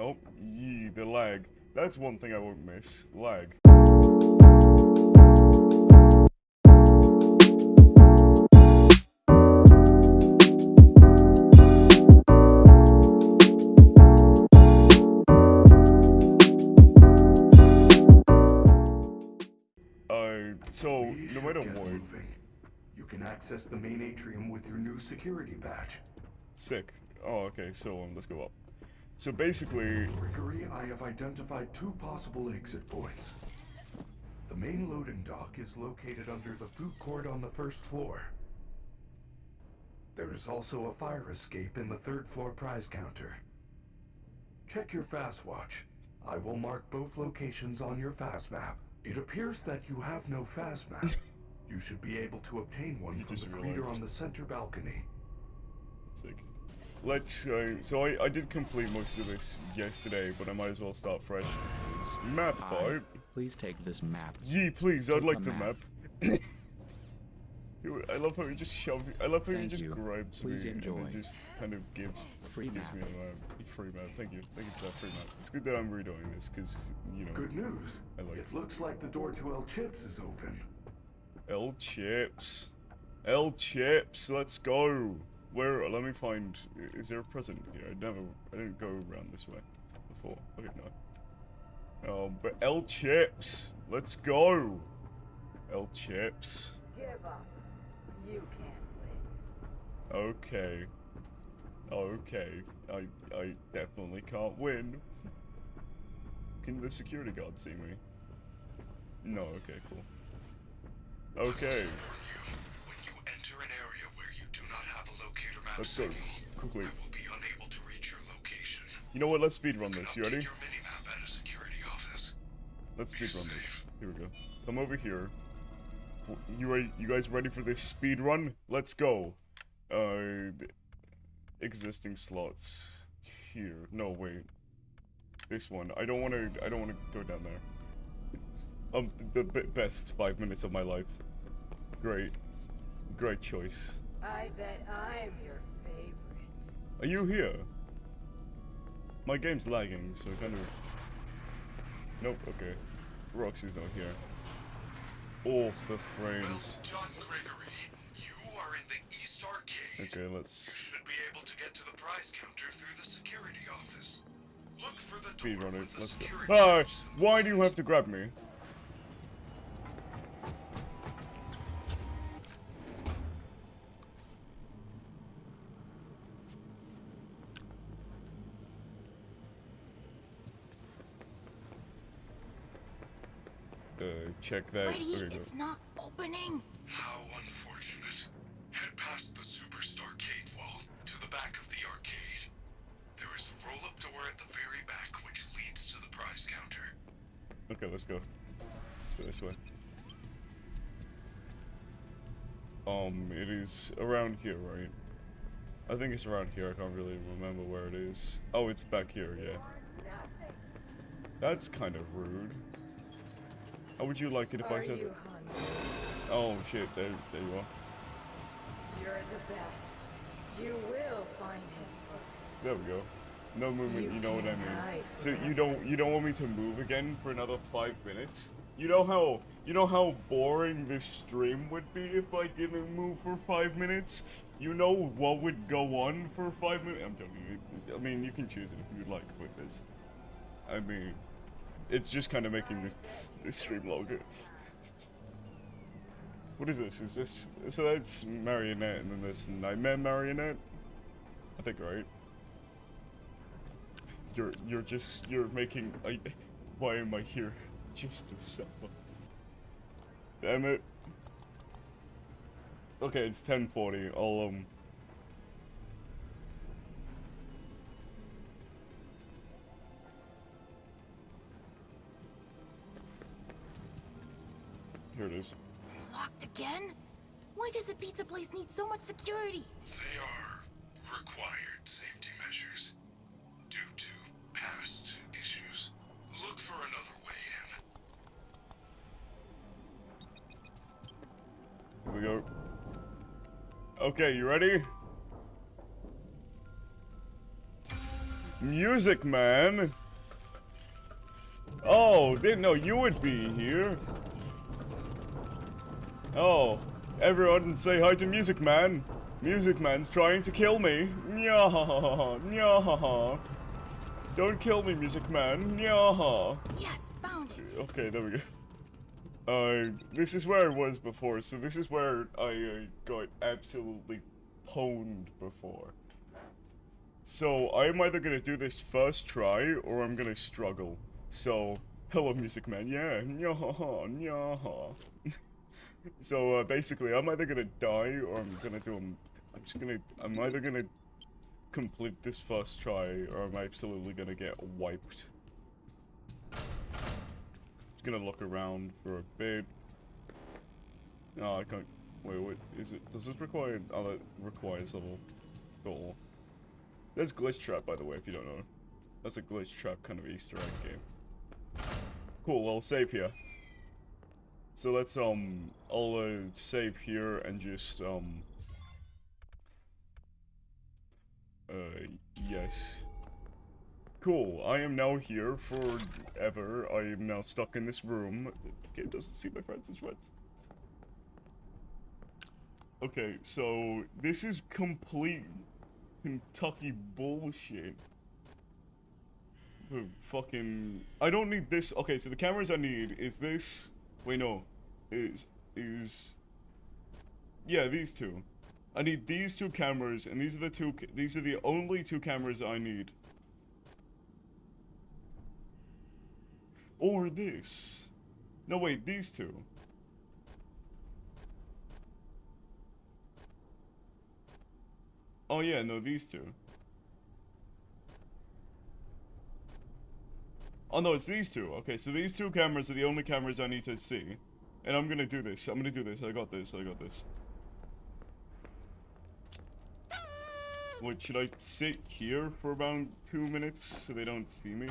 Oh, yee, the lag. That's one thing I won't miss. Lag. Uh, so, no matter what. You can access the main atrium with your new security badge. sick. Oh, okay, so, um, let's go up. So basically, Gregory, I have identified two possible exit points. The main loading dock is located under the food court on the first floor. There is also a fire escape in the third floor prize counter. Check your Faz-Watch. I will mark both locations on your Faz-Map. It appears that you have no Faz-Map. You should be able to obtain one from the greeter on the center balcony. sick. Let's, uh, so I, I did complete most of this yesterday, but I might as well start fresh. It's map Hi. part. Please take this map. Ye, please, I'd like the the map. map. I love how he just shoved. I love how he just you. grabs Please me and enjoy. then just kind of gives Free gives map. me a map. Free map. Thank you. Thank you for that free map. It's good that I'm redoing this because you know Good news. I like it looks like the door to El Chips is open. El Chips, El Chips. Let's go. Where? Uh, let me find. Is there a present here? I never. I didn't go around this way before. Okay, no. Oh, but El Chips. Let's go. El Chips. Give up. You can't win. Okay. Okay. I I definitely can't win. Can the security guard see me? No, okay, cool. Okay. When you enter an area where you do not have a locator map Let's go. Quickly. I will be unable to reach your location. You know what? Let's speedrun You this. You ready? Your minimap at a security office. Let's Be speedrun this. Here we go. Come over here. You ready? You guys ready for this speedrun? Let's go. Uh, existing slots here. No, wait. This one. I don't want to. I don't want to go down there. Um, the b best five minutes of my life. Great, great choice. I bet I'm your favorite. Are you here? My game's lagging, so kind of. Nope. Okay. Roxy's not here. Oh, the frames. Well done, Gregory. You are in the East Arcade. Okay, let's You should be able to get to the prize counter through the security office. Look for the speedrun door it. with the Let's security badge why do you have to grab me? Check that. Brady, Okay, it's not opening. How unfortunate. Head past the Superstar Arcade wall to the back of the arcade. There is a roll-up door at the very back which leads to the prize counter. Okay, let's go. Let's go this way. Um, it is around here, right? I think it's around here. I can't really remember where it is. Oh, it's back here, yeah. That's kind of rude. How would you like it if I said you it? hungry? Oh shit, there, there you are. You're the best. You will find him first. There we go. No movement, you, You know what I mean. So you don't you don't want me to move again for another five minutes? You know how you know how boring this stream would be if I didn't move for five minutes? You know what would go on for five minutes? I'm joking. you- I mean, you can choose it if you'd like with this. I mean, it's just kind of making this this stream longer. What is this? Is this so? That's marionette, and then there's nightmare marionette. I think right. You're you're just you're making I why am I here? Just to suffer. Damn it. Okay, it's 1040. I'll um Here it is. Locked again? Why does a pizza place need so much security? They are required safety measures due to past issues. Look for another way in. Here we go. Okay, you ready? Music Man. Oh, didn't know you would be here. Oh, everyone say hi to Music Man. Music Man's trying to kill me. Nyahaha, nyahaha. Don't kill me, Music Man. Nyaha. Yes, found it. Okay, there we go. Uh, this is where I was before, so this is where I uh, got absolutely pwned before. So, I'm either gonna do this first try, or I'm gonna struggle. So, hello Music Man, yeah, nyaha, nyaha. so, uh, basically, I'm either gonna die, or I'm gonna do them. I'm just gonna, I'm either gonna complete this first try, or I'm absolutely gonna get wiped. Just gonna look around for a bit. No, I can't. Wait, wait. Is it? Does this require? Oh, that requires level. Goal. There's Glitchtrap, by the way, if you don't know. That's a Glitchtrap kind of Easter egg game. Cool. I'll save here. So let's um, I'll uh, save here and just um. Uh, yes. Cool, I am now here forever. I am now stuck in this room. The game doesn't see my friends as friends. Okay, so this is complete Kentucky bullshit. The fucking... I don't need this. Okay, so the cameras I need is this. Wait, no. Is... Is... Yeah, these two. I need these two cameras, and these are the two... These are the only two cameras I need. Or this. No, wait, these two. Oh yeah, no, these two. Oh no, it's these two. Okay, so these two cameras are the only cameras I need to see. And I'm gonna do this. I'm gonna do this. I got this. I got this. Wait, should I sit here for about two minutes so they don't see me?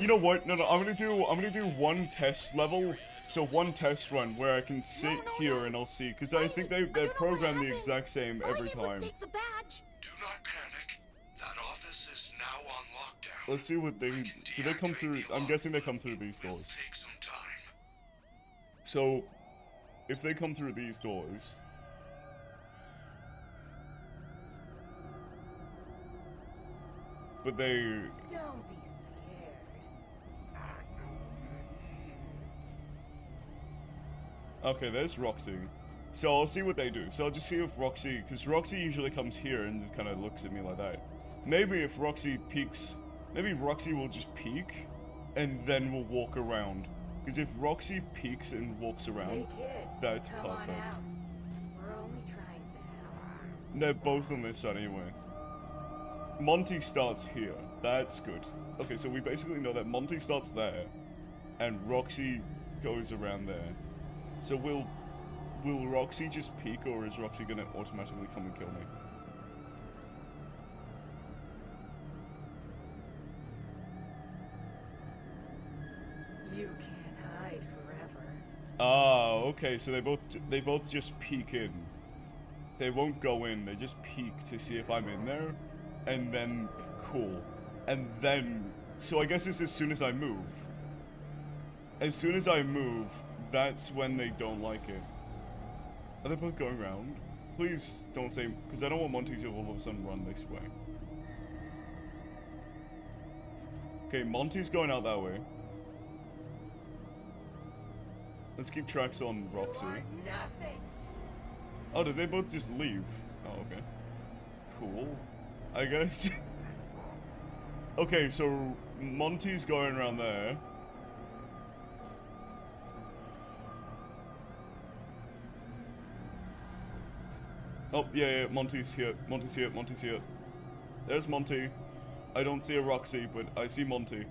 You know what? No, no, I'm gonna do, I'm gonna do one test level. So one test run where I can sit no, here no. and I'll see. Because I think they, I they don't know what program the exact same All I every did was time. take the badge. Do not panic. That office is now on lockdown. Let's see what they, do they come through, I'm guessing they come through these doors. take some time. So, if they come through these doors... But they, Don't be scared. Okay, there's Roxy. So I'll see what they do. So I'll just see if Roxy, because Roxy usually comes here and just kind of looks at me like that. Maybe if Roxy peeks, maybe Roxy will just peek, and then we'll walk around. Because if Roxy peeks and walks Hey around, kid, that's perfect. We're only trying to help. they're both on this side anyway. Monty starts here. That's good. Okay, so we basically know that Monty starts there, and Roxy goes around there. So will will Roxy just peek, or is Roxy gonna automatically come and kill me? Okay. So they both they both just peek in. They won't go in. They just peek to see if I'm in there, and then cool, and then so I guess it's as soon as I move. As soon as I move, that's when they don't like it. Are they both going around? Please don't say because I don't want Monty to all of a sudden run this way. Okay, Monty's going out that way. Let's keep tracks on Roxy. Oh, did they both just leave? Oh, okay. Cool. I guess. okay, so Monty's going around there. Oh, yeah, yeah, Monty's here. Monty's here. Monty's here. There's Monty. I don't see a Roxy, but I see Monty.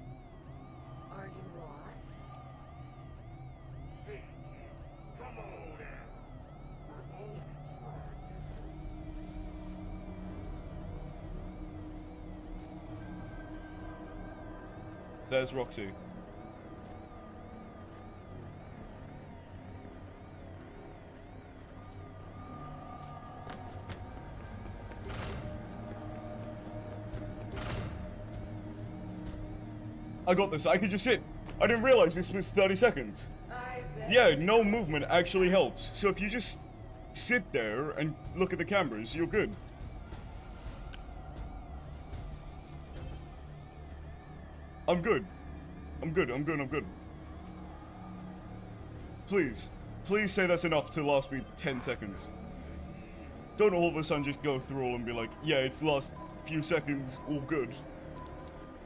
There's Roxy. I got this. I could just sit. I didn't realize this was 30 seconds. Yeah, no movement actually helps. So if you just sit there and look at the cameras, you're good. I'm good. I'm good, I'm good, I'm good. Please, please say that's enough to last me 10 seconds. Don't all of a sudden just go through all and be like, yeah, it's last few seconds, all good.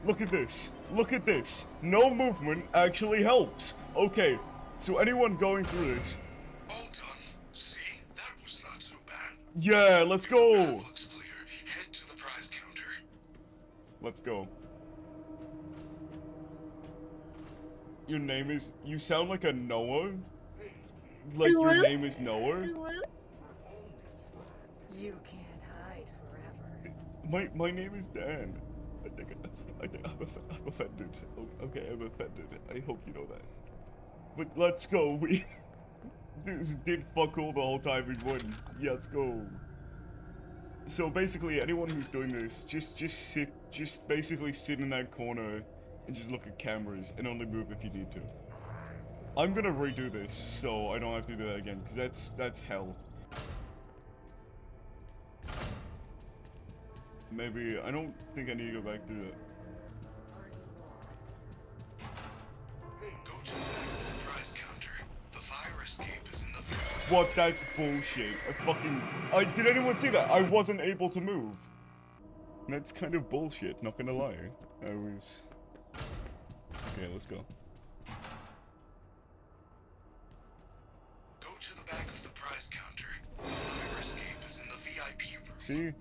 Look at this. Look at this. No movement actually helps. Okay, so anyone going through this, All done. See? That was not so bad. yeah, let's go. Path looks Your name is. You sound like a Noah. Like your name is Noah. You can't hide forever. My my name is Dan. I think I think I'm, off- I'm offended. Okay, I'm offended. I hope you know that. But let's go. We this did fuck all the whole time we won. Yeah, let's go. So basically, anyone who's doing this, just just sit, just basically sit in that corner and just look at cameras and only move if you need to. I'm gonna redo this so I don't have to do that again because that's that's hell. Maybe I don't think I need to go back through that. Go to the back of the prize counter. The fire escape is in the What? That's bullshit. I fucking. I did anyone see that? I wasn't able to move. That's kind of bullshit. Not gonna lie. I was. Okay, let's go. Go to the back of the prize counter. The fire escape is in the VIP room. See.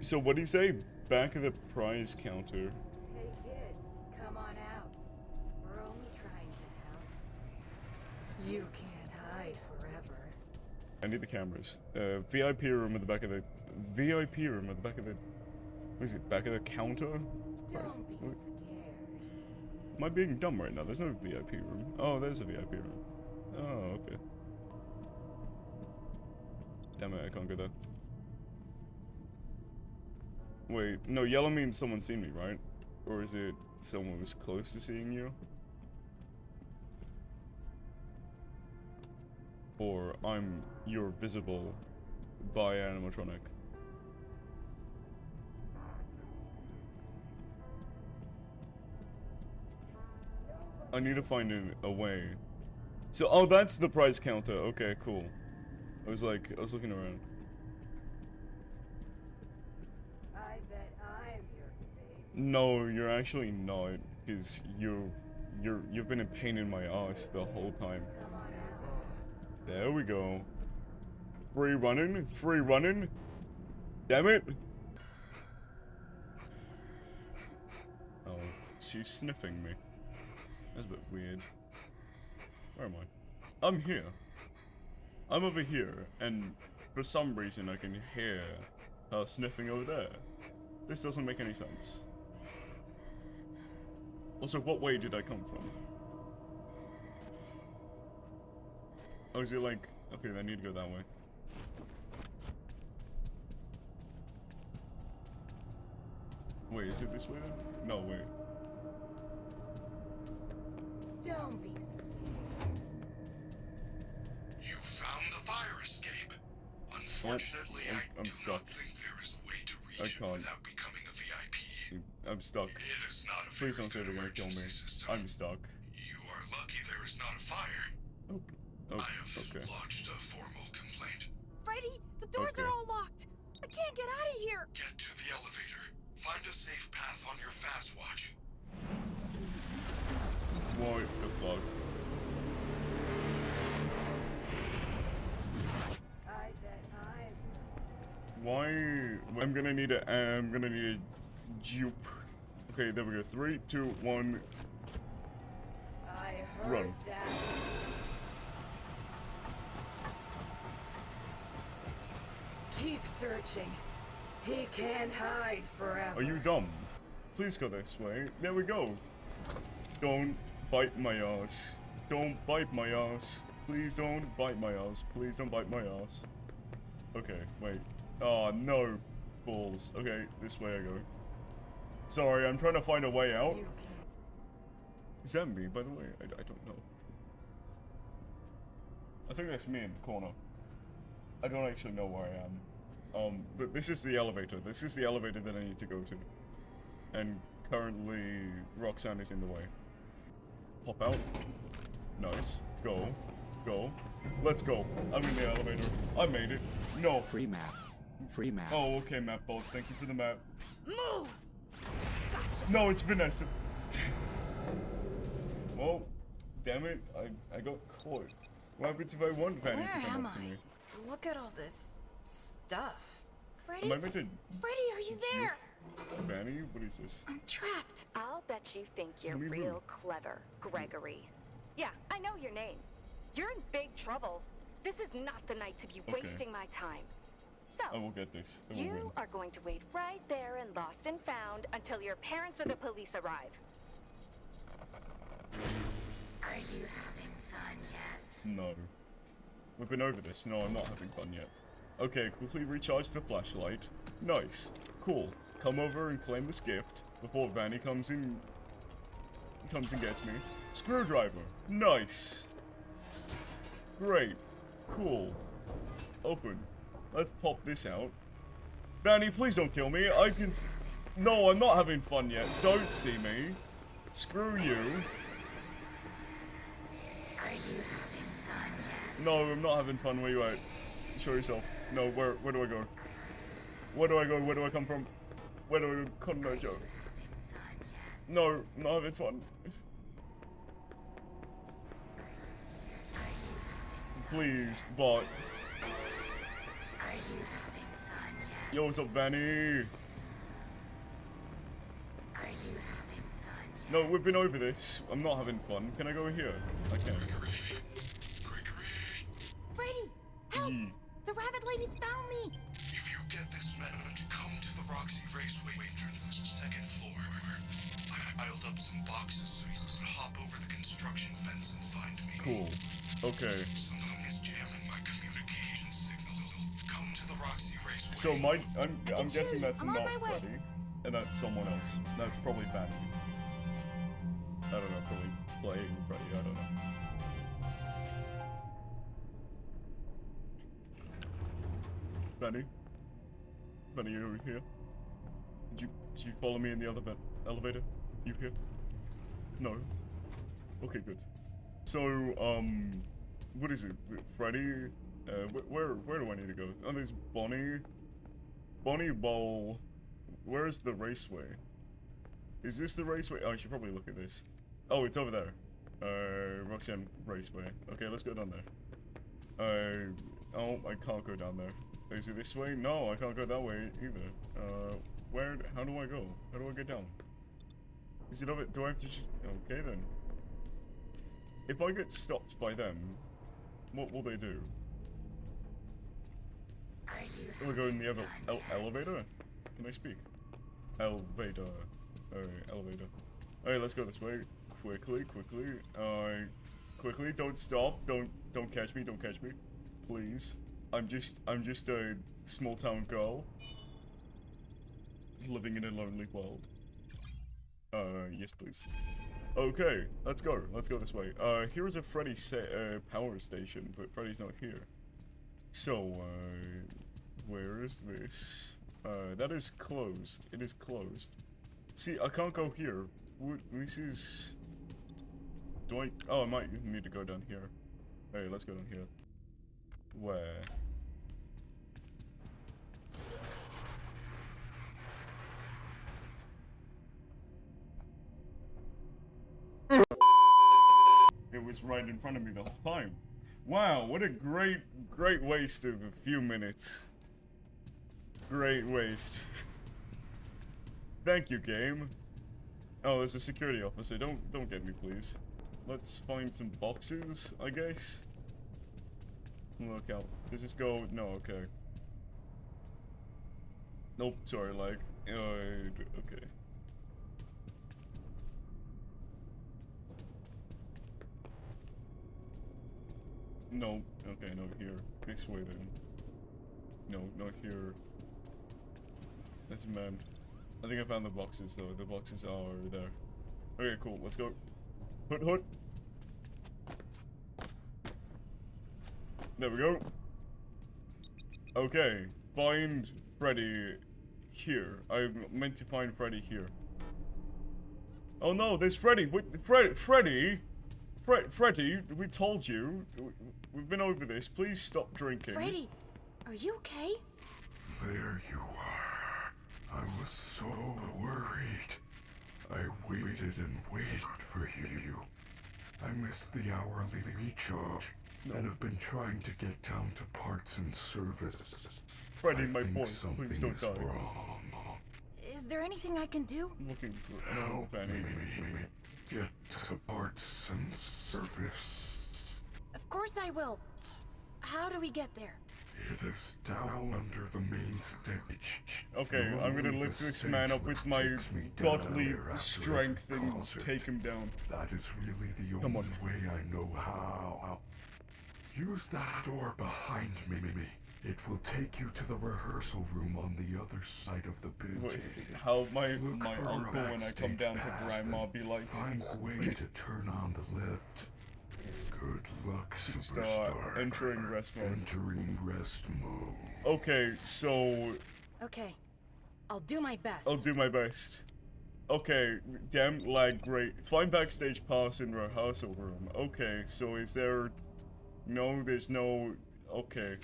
So what do you say? Back of the prize counter. Hey kid, come on out. We're only trying to help. You can't hide forever. I need the cameras. Uh, VIP room at the back of the VIP room at the back of the. What is it? Back of the counter. Don't be scared. Am I being dumb right now? There's no VIP room. Oh, there's a VIP room. Oh, okay. Damn it, I can't go there. Wait, no, yellow means someone's seen me, right? Or is it someone was close to seeing you? Or I'm you're visible by animatronic. I need to find a, a way. So, oh, that's the price counter. Okay, cool. I was like, I was looking around. I bet I'm your favorite. No, you're actually not, because you, you're, you've been a pain in my ass the whole time. Come on out. There we go. Free running, free running. Damn it. Oh, she's sniffing me. That's a bit weird. Where am I? I'm here. I'm over here, and for some reason I can hear her sniffing over there. This doesn't make any sense. Also, what way did I come from? Oh, is it like... Okay, I need to go that way. Wait, is it this way? No, wait. Don't be. You found the fire escape. Unfortunately, I'm- I I'm do stuck. not think there is a way to reach I it can't. without becoming a VIP. I'm stuck. It is not a Please very don't say good they're gonna kill me. system. I'm stuck. You are lucky there is not a fire. Oh, oh I have okay. lodged a formal complaint. Freddy, the doors Okay. are all locked. I can't get out of here. Get to the elevator. Find a safe path on your Faz-Watch. What the fuck? I bet I'm. Why? I'm gonna need a. I'm gonna need a jupe. Okay, there we go. Three, two, one. I heard Run. that. Keep searching. He can't hide forever. Are you dumb? Please go this way. There we go. Don't bite my ass. Don't bite my ass. Please don't bite my ass. Please don't bite my ass. Okay, wait. Oh no. balls. Okay, this way I go. Sorry, I'm trying to find a way out. Is that me, by the way? I, I don't know. I think that's me in the corner. I don't actually know where I am. Um, but this is the elevator. This is the elevator that I need to go to. And currently, Roxanne is in the way. Hop out. Nice. Go. Go. Let's go. I'm in the elevator. I made it. No. Free map. Free map. Oh, okay, map boat. Thank you for the map. Move! Gotcha! No, it's Vanessa. well, damn it. I, I got caught. What happens if I want Vanny Where to come am up to I? me? Look at all this stuff. Freddy? Am I meant to... Freddy, are you there? Vanny? What is this? I'm trapped. I'll bet you think you're Me too. real clever, Gregory. Yeah, I know your name. You're in big trouble. This is not the night to be Okay. wasting my time. So, I will get this. Will you win. are going to wait right there in Lost and Found until your parents or the police arrive. Are you having fun yet? No. We've been over this. No, I'm not having fun yet. Okay, quickly recharge the flashlight. Nice. Cool. Come over and claim this gift before Vanny comes in... comes and gets me. Screwdriver. Nice. Great. Cool. Open. Let's pop this out. Vanny, please don't kill me. I can... S no, I'm not having fun yet. Don't see me. Screw you. Are you having fun? No, I'm not having fun. Where you at? Show yourself. No, where where do I go? Where do I go? Where do I come from? Where do I go? Come no joke. No, not having fun. Please, bot. Yo, what's up, Vanny? No, we've been over this. I'm not having fun. Can I go here? I can. Freddy! Help! Yee. The rabbit ladies found me! If you get this message, come to the Roxy Raceway entrance, second floor. I piled up some boxes so you could hop over the construction fence and find me. Cool. Okay. Someone is jamming my communication signal. Come to the Roxy Raceway. So my, I'm, I I'm guessing that's I'm not my. Freddy, and that's someone else. That's probably Vanny. I don't know, probably playing Freddy. I don't know. Vanny, Vanny, you over here? Did you you follow me in the other elevator? You here? No. Okay, good. So, um, what is it? Freddy? Uh, wh- where where do I need to go? Oh, there's Bonnie. Bonnie Bowl. Where is the raceway? Is this the raceway? Oh, I should probably look at this. Oh, it's over there. Uh, Roxanne Raceway. Okay, let's go down there. Uh, oh, I can't go down there. Is it this way? No, I can't go that way either. Uh, where? How do I go? How do I get down? Is it over? Do I have to? Okay then. If I get stopped by them, what will they do? Will I go in the other el- elevator? Can I speak? Elevator. Alright, elevator. Alright, let's go this way. Quickly, quickly. Uh, quickly, don't stop. Don't, don't catch me, don't catch me. Please. I'm just, I'm just a small town girl. Living in a lonely world. Uh, yes please. Okay, let's go. Let's go this way. Uh, here is a Freddy uh, power station, but Freddy's not here. So, uh, where is this? Uh, that is closed. It is closed. See, I can't go here. This is... Do I... Oh, I might need to go down here. Hey, let's go down here. Where? Was right in front of me the whole time. Wow, what a great, great waste of a few minutes. Great waste. Thank you, game. Oh, there's a security officer. Don't, don't get me, please. Let's find some boxes, I guess. Look out. Does this go? No, okay. Nope, sorry, like, uh, okay. No, okay, no, here. This way then. No, not here. A man. I think I found the boxes though. The boxes are there. Okay, cool. Let's go. Hood, hood. There we go. Okay, find Freddy here. I meant to find Freddy here. Oh no, there's Freddy. Wait, Fred, Freddy, Fred, Freddy. We told you. We- We've been over this. Please stop drinking. Freddy, are you okay? There you are. I was so worried. I waited and waited for you. I missed the hourly recharge and have been trying to get down to parts and service. Freddy, I my think boy, something please don't is die. wrong. Is there anything I can do? I'm looking for an old Help Fanny. me get to parts and service. Of course I will. How do we get there? It is down under the main stage. Okay, I'm gonna lift the this man up with my takes me down godly strength and concert. take him down. That is really the Come only on. way I know how. Use that door behind me. It will take you to the rehearsal room on the other side of the Wait, building. how my Look my uncle when I come down to grandma be like, Find a way to turn on the lift. Good luck, Just, superstar. entering rest mode. Entering rest mode. okay, so Okay, I'll do my best. I'll do my best. Okay, damn lag, great. Find backstage pass in rehearsal room. Okay, so is there... No, there's no... Okay,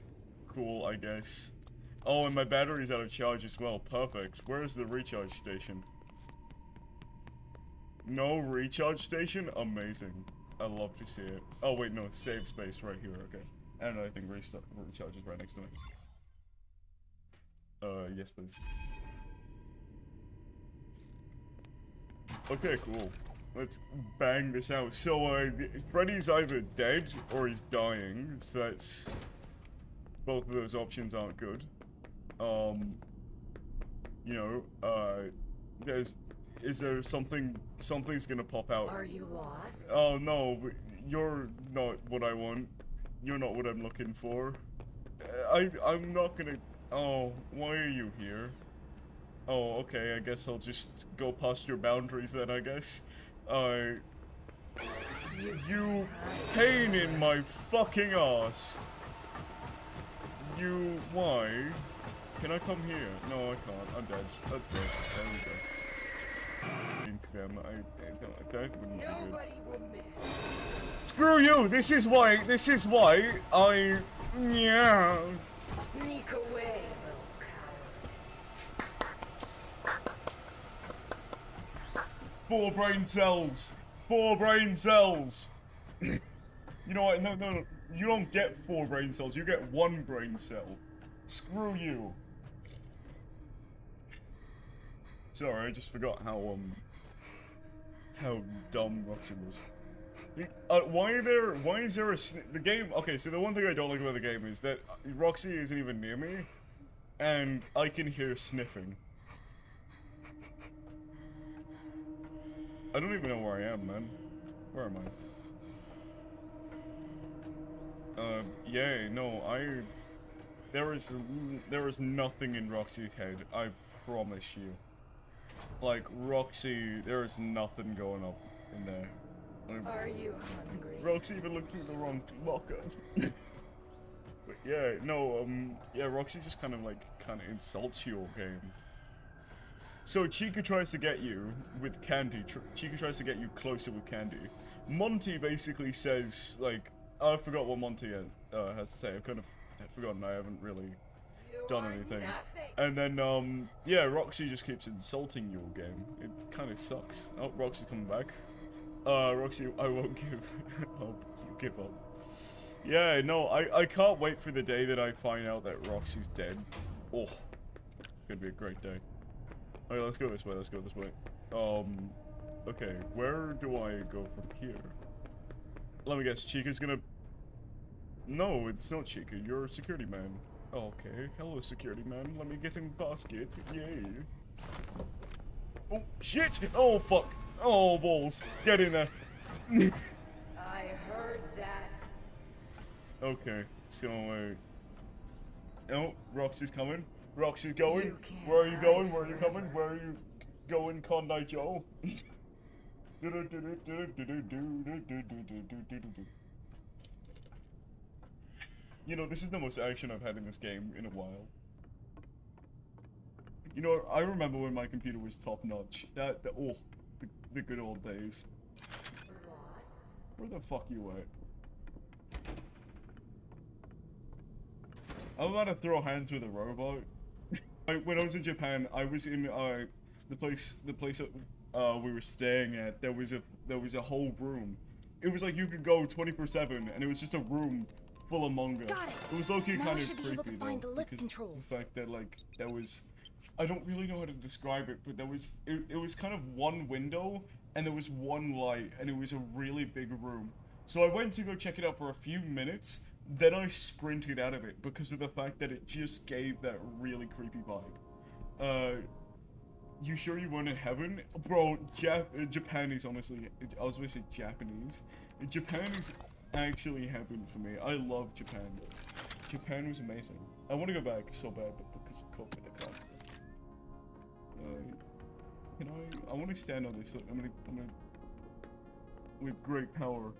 cool, I guess. Oh, and my battery's out of charge as well. Perfect. Where's the recharge station? No recharge station? Amazing. I love to see it. Oh, wait, no, save space right here, okay. And I think recharge is right next to me. Uh, yes, please. Okay, cool. Let's bang this out. So, uh, Freddy's either dead or he's dying, so that's... Both of those options aren't good. Um... You know, uh... There's... Is there something... Something's gonna pop out. Are you lost? Oh, no, you're not what I want. You're not what I'm looking for. Uh, I, I'm not gonna... Oh, why are you here? Oh, okay, I guess I'll just go past your boundaries then, I guess. Uh... You pain in my fucking ass. You, why? Can I come here? No, I can't. I'm dead. Let's go. There we go. Into them. I, I don't, that wouldn't be good. Nobody will miss. Screw you! This is why, this is why I... Yeah. Sneak away, little. Four brain cells! Four brain cells! you know what? No, no, no. You don't get four brain cells. You get one brain cell. Screw you. Sorry, I just forgot how, um... How dumb Roxy was. Uh, why there? Why is there a the game? Okay, so the one thing I don't like about the game is that Roxy isn't even near me, and I can hear sniffing. I don't even know where I am, man. Where am I? Uh, yeah, no, I. There is there is nothing in Roxy's head. I promise you. Like Roxy, there is nothing going up in there. Are you hungry? Roxy even looked through the wrong locker. but yeah, no, um, yeah, Roxy just kind of like kind of insults your game. So Chica tries to get you with Candy. Tr- Chica tries to get you closer with Candy. Monty basically says like, I forgot what Monty uh, has to say. I've kind of forgotten. I haven't really done anything. And then, um, yeah, Roxy just keeps insulting your game. It kind of sucks. Oh, Roxy's coming back. Uh, Roxy, I won't give. oh, you give up. Yeah, no, I, I can't wait for the day that I find out that Roxy's dead. Oh, gonna be a great day. Okay, let's go this way, let's go this way. Um, okay, where do I go from here? Let me guess, Chica's gonna... No, it's not Chica, you're a security man. Okay, hello security man, let me get in basket, yay. Oh, shit! Oh, fuck! Oh, balls! Get in there! I heard that. Okay, so, uh... Oh, Roxy's coming. Roxy going? Where are you going? Where are you coming? Where are you going, Condite Joe? You know, this is the most action I've had in this game in a while. You know, I remember when my computer was top notch. That, that oh, the, the good old days. Where the fuck you at? I'm about to throw hands with a robot. I, when I was in Japan, I was in uh, the place, the place uh, we were staying at. There was a there was a whole room. It was like you could go 24/7, and it was just a room full of manga. Got it. It was okay, Now kind of creepy able to find though, the because controls. the fact that like there was, I don't really know how to describe it, but there was it, it was kind of one window and there was one light, and it was a really big room. So I went to go check it out for a few minutes. Then I sprinted out of it because of the fact that it just gave that really creepy vibe. Uh, you sure you weren't in heaven? Bro, Jap- uh, Japan is honestly, I was going to say Japanese. Japan is actually heaven for me. I love Japan. Japan was amazing. I want to go back so bad, but because of COVID, I can't. Uh, can I? I want to stand on this. I'm gonna, I'm gonna. With great power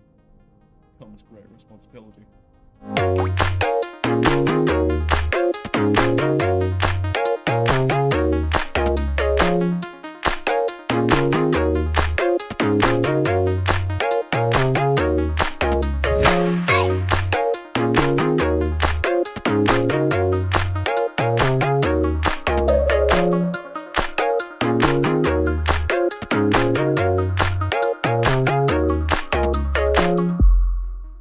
comes great responsibility.